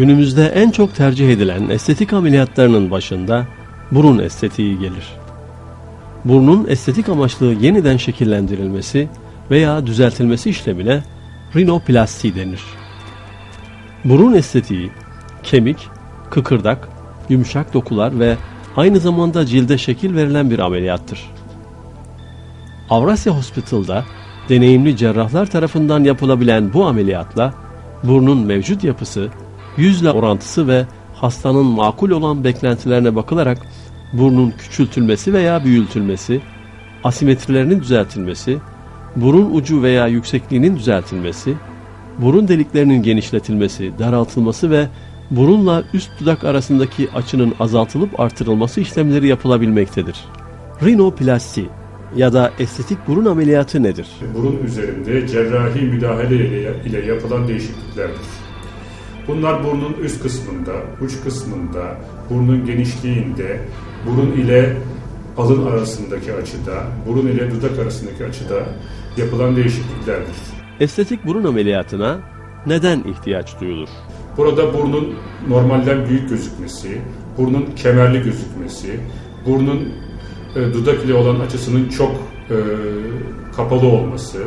Günümüzde en çok tercih edilen estetik ameliyatlarının başında burun estetiği gelir. Burnun estetik amaçlı yeniden şekillendirilmesi veya düzeltilmesi işlemine rinoplasti denir. Burun estetiği, kemik, kıkırdak, yumuşak dokular ve aynı zamanda cilde şekil verilen bir ameliyattır. Avrasya Hospital'da deneyimli cerrahlar tarafından yapılabilen bu ameliyatla burnun mevcut yapısı, yüzle orantısı ve hastanın makul olan beklentilerine bakılarak burnun küçültülmesi veya büyültülmesi, asimetrilerinin düzeltilmesi, burun ucu veya yüksekliğinin düzeltilmesi, burun deliklerinin genişletilmesi, daraltılması ve burunla üst dudak arasındaki açının azaltılıp artırılması işlemleri yapılabilmektedir. Rinoplasti ya da estetik burun ameliyatı nedir? Burun üzerinde cerrahi müdahale ile yapılan değişikliklerdir. Bunlar burnun üst kısmında, uç kısmında, burnun genişliğinde, burun ile alın arasındaki açıda, burun ile dudak arasındaki açıda yapılan değişikliklerdir. Estetik burun ameliyatına neden ihtiyaç duyulur? Burada burnun normalden büyük gözükmesi, burnun kemerli gözükmesi, burnun e, dudak ile olan açısının çok e, kapalı olması,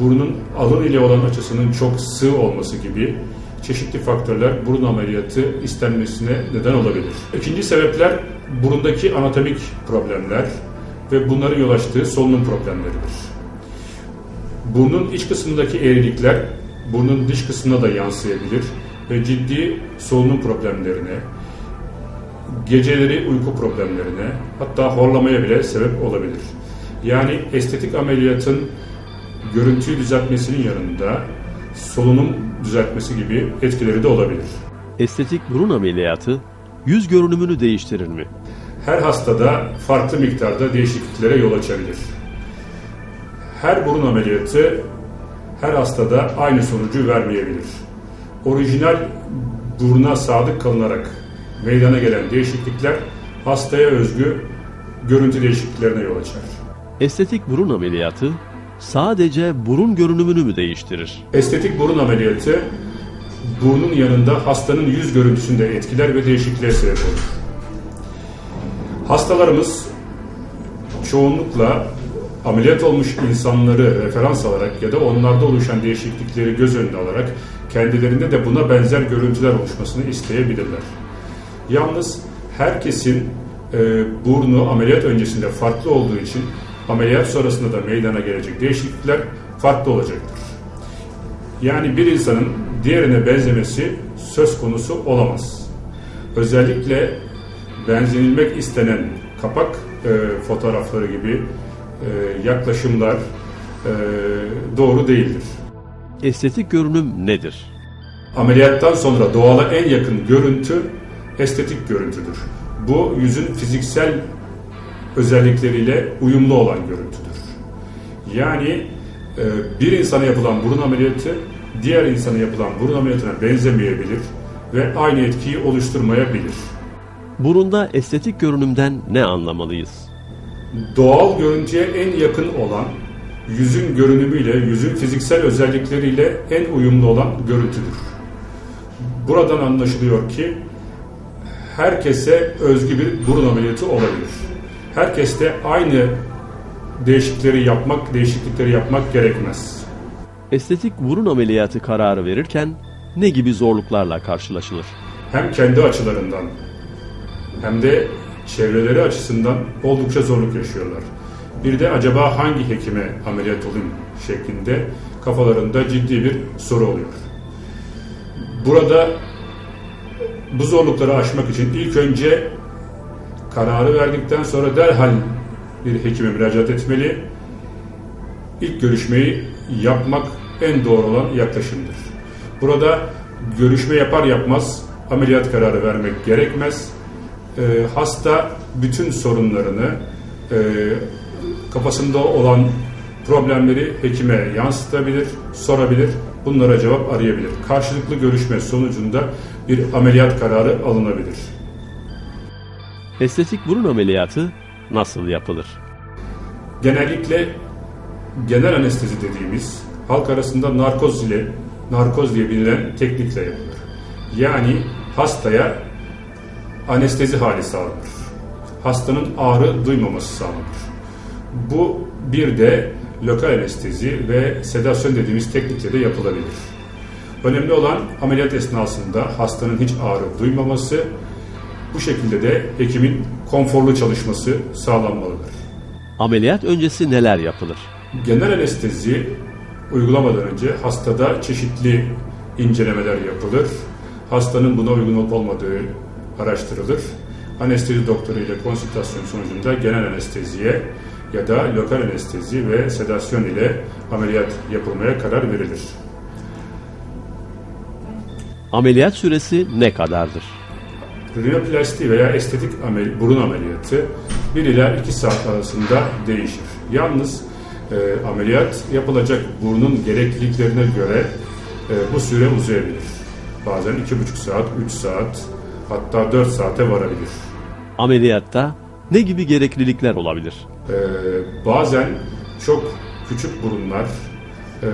burnun alın ile olan açısının çok sığ olması gibi çeşitli faktörler burun ameliyatı istenmesine neden olabilir. İkinci sebepler burundaki anatomik problemler ve bunların yol açtığı solunum problemleridir. Burnun iç kısmındaki eğrilikler burnun dış kısmına da yansıyabilir ve ciddi solunum problemlerine, geceleri uyku problemlerine hatta horlamaya bile sebep olabilir. Yani estetik ameliyatın görüntüyü düzeltmesinin yanında solunum düzeltmesi gibi etkileri de olabilir. Estetik burun ameliyatı yüz görünümünü değiştirir mi? Her hastada farklı miktarda değişikliklere yol açabilir. Her burun ameliyatı her hastada aynı sonucu vermeyebilir. Orijinal buruna sadık kalınarak meydana gelen değişiklikler hastaya özgü görüntü değişikliklerine yol açar. Estetik burun ameliyatı sadece burun görünümünü mü değiştirir? Estetik burun ameliyatı burnun yanında hastanın yüz görüntüsünde etkiler ve değişikliğe sebep olur. Hastalarımız çoğunlukla ameliyat olmuş insanları referans alarak ya da onlarda oluşan değişiklikleri göz önüne alarak kendilerinde de buna benzer görüntüler oluşmasını isteyebilirler. Yalnız herkesin e, burnu ameliyat öncesinde farklı olduğu için ameliyat sonrasında da meydana gelecek değişiklikler farklı olacaktır. Yani bir insanın diğerine benzemesi söz konusu olamaz. Özellikle benzenilmek istenen kapak e, fotoğrafları gibi e, yaklaşımlar e, doğru değildir. Estetik görünüm nedir? Ameliyattan sonra doğala en yakın görüntü estetik görüntüdür. Bu yüzün fiziksel özellikleriyle uyumlu olan görüntüdür. Yani e, bir insana yapılan burun ameliyatı diğer insana yapılan burun ameliyatına benzemeyebilir ve aynı etkiyi oluşturmayabilir. Burunda estetik görünümden ne anlamalıyız? Doğal görüntüye en yakın olan, yüzün görünümüyle, yüzün fiziksel özellikleriyle en uyumlu olan görüntüdür. Buradan anlaşılıyor ki herkese özgü bir burun ameliyatı olabilir. Herkeste aynı değişiklikleri yapmak, değişiklikleri yapmak gerekmez. Estetik burun ameliyatı kararı verirken ne gibi zorluklarla karşılaşılır? Hem kendi açılarından hem de çevreleri açısından oldukça zorluk yaşıyorlar. Bir de acaba hangi hekime ameliyat olayım şeklinde kafalarında ciddi bir soru oluyor. Burada bu zorlukları aşmak için ilk önce kararı verdikten sonra derhal bir hekime müracaat etmeli. İlk görüşmeyi yapmak en doğru olan yaklaşımdır. Burada görüşme yapar yapmaz ameliyat kararı vermek gerekmez. E, hasta bütün sorunlarını e, kafasında olan problemleri hekime yansıtabilir, sorabilir, bunlara cevap arayabilir. Karşılıklı görüşme sonucunda bir ameliyat kararı alınabilir. Estetik burun ameliyatı nasıl yapılır? Genellikle genel anestezi dediğimiz halk arasında narkoz ile narkoz diye bilinen teknikle yapılır. Yani hastaya anestezi hali sağlanır. Hastanın ağrı duymaması sağlanır. Bu bir de lokal anestezi ve sedasyon dediğimiz teknikle de yapılabilir. Önemli olan ameliyat esnasında hastanın hiç ağrı duymaması, bu şekilde de hekimin konforlu çalışması sağlanmalıdır. Ameliyat öncesi neler yapılır? Genel anestezi uygulamadan önce hastada çeşitli incelemeler yapılır. Hastanın buna uygun olup olmadığı araştırılır. Anestezi doktoru ile konsültasyon sonucunda genel anesteziye ya da lokal anestezi ve sedasyon ile ameliyat yapılmaya karar verilir. Ameliyat süresi ne kadardır? Rinoplasti veya estetik amel burun ameliyatı 1 ila 2 saat arasında değişir. Yalnız e, ameliyat yapılacak burnun gerekliliklerine göre e, bu süre uzayabilir. Bazen 2,5 saat, 3 saat hatta 4 saate varabilir. Ameliyatta ne gibi gereklilikler olabilir? E, bazen çok küçük burunlar e,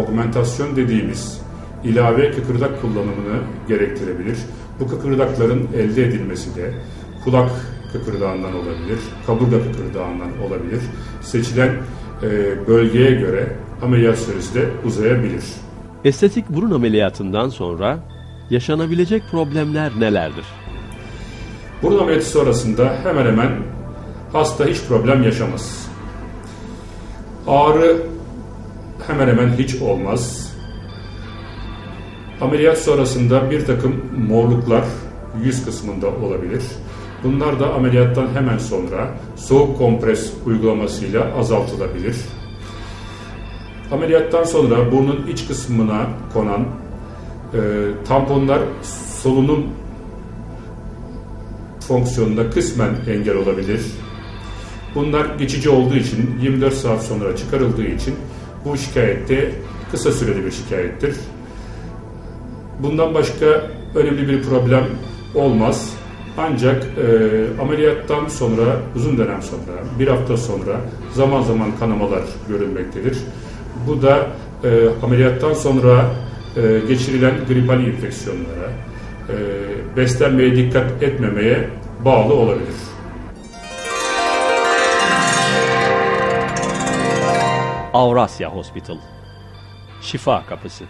augmentasyon dediğimiz ilave kıkırdak kullanımını gerektirebilir. Bu kıkırdakların elde edilmesi de kulak kıkırdağından olabilir, kaburga kıkırdağından olabilir. Seçilen e, bölgeye göre ameliyat süresi de uzayabilir. Estetik burun ameliyatından sonra yaşanabilecek problemler nelerdir? Burun ameliyatı sonrasında hemen hemen hasta hiç problem yaşamaz. Ağrı hemen hemen hiç olmaz. Ameliyat sonrasında bir takım morluklar yüz kısmında olabilir. Bunlar da ameliyattan hemen sonra soğuk kompres uygulamasıyla azaltılabilir. Ameliyattan sonra burnun iç kısmına konan e, tamponlar solunum fonksiyonunda kısmen engel olabilir. Bunlar geçici olduğu için 24 saat sonra çıkarıldığı için bu şikayette kısa süreli bir şikayettir. Bundan başka önemli bir problem olmaz. Ancak e, ameliyattan sonra, uzun dönem sonra, bir hafta sonra zaman zaman kanamalar görülmektedir. Bu da e, ameliyattan sonra e, geçirilen gripal infeksiyonlara, e, beslenmeye dikkat etmemeye bağlı olabilir. Avrasya Hospital Şifa Kapısı